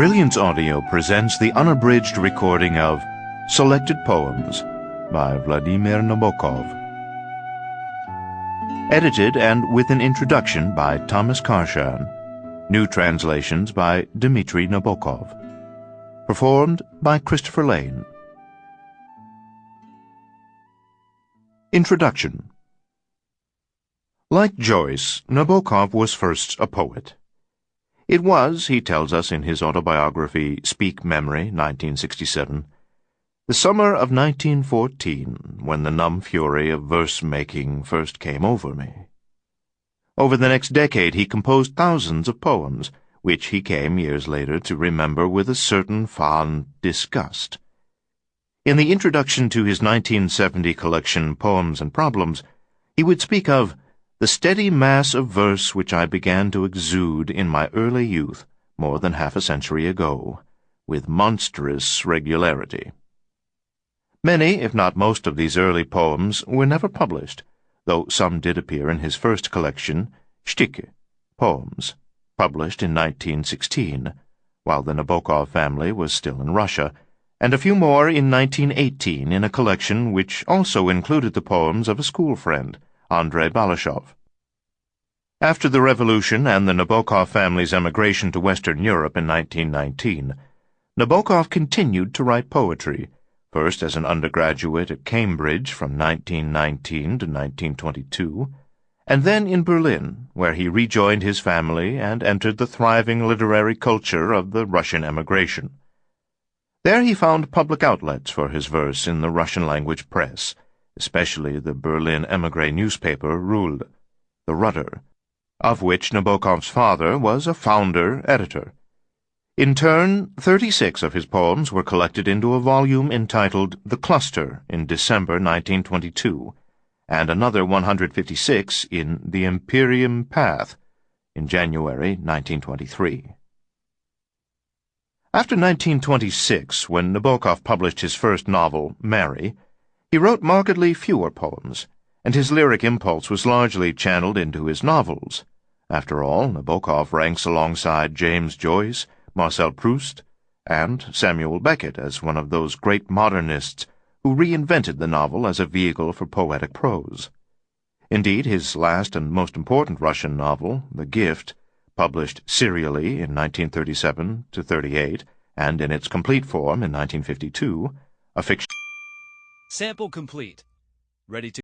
Brilliance Audio presents the unabridged recording of Selected Poems by Vladimir Nabokov. Edited and with an introduction by Thomas Karshan. New translations by Dmitry Nabokov. Performed by Christopher Lane. Introduction Like Joyce, Nabokov was first a poet. It was, he tells us in his autobiography Speak Memory, 1967, the summer of 1914 when the numb fury of verse-making first came over me. Over the next decade he composed thousands of poems, which he came years later to remember with a certain fond disgust. In the introduction to his 1970 collection Poems and Problems, he would speak of the steady mass of verse which I began to exude in my early youth more than half a century ago, with monstrous regularity. Many, if not most of these early poems were never published, though some did appear in his first collection, Stikhi, Poems, published in 1916, while the Nabokov family was still in Russia, and a few more in 1918 in a collection which also included the poems of a school friend, Andrei Balashov. After the Revolution and the Nabokov family's emigration to Western Europe in 1919, Nabokov continued to write poetry, first as an undergraduate at Cambridge from 1919 to 1922, and then in Berlin, where he rejoined his family and entered the thriving literary culture of the Russian emigration. There he found public outlets for his verse in the Russian-language press, especially the Berlin emigre newspaper Rul, the Rudder, of which Nabokov's father was a founder editor. In turn, 36 of his poems were collected into a volume entitled The Cluster in December 1922, and another 156 in The Empyrean Path in January 1923. After 1926, when Nabokov published his first novel, Mary, he wrote markedly fewer poems, and his lyric impulse was largely channeled into his novels. After all, Nabokov ranks alongside James Joyce, Marcel Proust, and Samuel Beckett as one of those great modernists who reinvented the novel as a vehicle for poetic prose. Indeed, his last and most important Russian novel, The Gift, published serially in 1937 to 38 and in its complete form in 1952, a fiction Sample complete. Ready to